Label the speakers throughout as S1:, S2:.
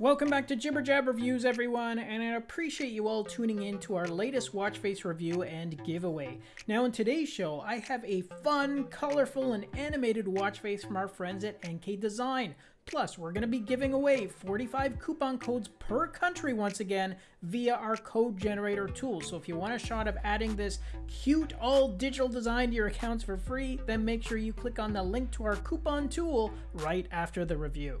S1: Welcome back to Jibber Jab Reviews, everyone, and I appreciate you all tuning in to our latest watch face review and giveaway. Now, in today's show, I have a fun, colorful, and animated watch face from our friends at NK Design. Plus, we're going to be giving away 45 coupon codes per country once again via our code generator tool. So if you want a shot of adding this cute all digital design to your accounts for free, then make sure you click on the link to our coupon tool right after the review.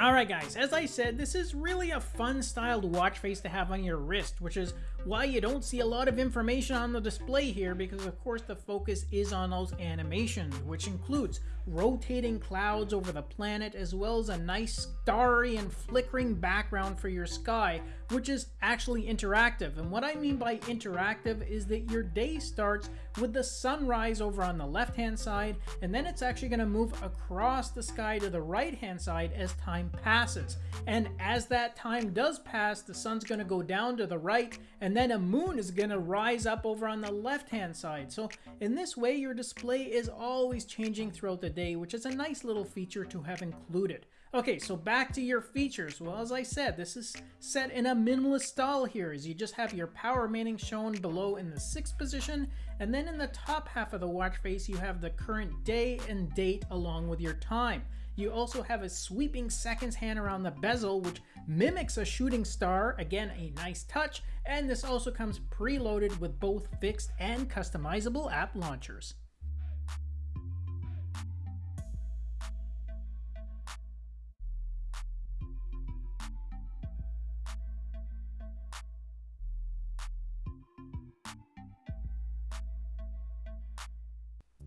S1: Alright guys, as I said, this is really a fun styled watch face to have on your wrist, which is why you don't see a lot of information on the display here because of course the focus is on those animations, which includes rotating clouds over the planet as well as a nice starry and flickering background for your sky, which is actually interactive. And what I mean by interactive is that your day starts with the sunrise over on the left hand side and then it's actually going to move across the sky to the right hand side as time passes. And as that time does pass, the sun's going to go down to the right and then a moon is going to rise up over on the left hand side. So in this way, your display is always changing throughout the day, which is a nice little feature to have included. Okay, so back to your features. Well, as I said, this is set in a minimalist style here, as you just have your power remaining shown below in the 6th position, and then in the top half of the watch face, you have the current day and date along with your time. You also have a sweeping seconds hand around the bezel, which mimics a shooting star, again a nice touch, and this also comes preloaded with both fixed and customizable app launchers.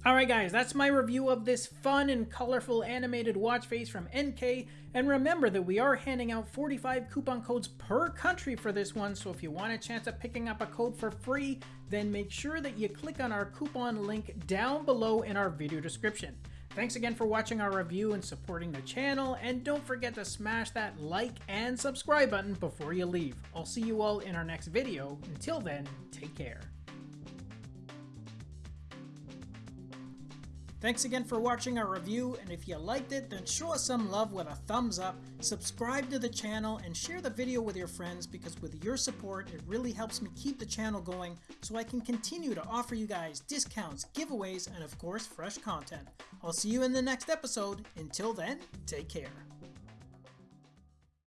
S1: Alright guys, that's my review of this fun and colorful animated watch face from NK, and remember that we are handing out 45 coupon codes per country for this one, so if you want a chance of picking up a code for free, then make sure that you click on our coupon link down below in our video description. Thanks again for watching our review and supporting the channel, and don't forget to smash that like and subscribe button before you leave. I'll see you all in our next video. Until then, take care. Thanks again for watching our review, and if you liked it, then show us some love with a thumbs up, subscribe to the channel, and share the video with your friends because with your support, it really helps me keep the channel going so I can continue to offer you guys discounts, giveaways, and of course, fresh content. I'll see you in the next episode. Until then, take care.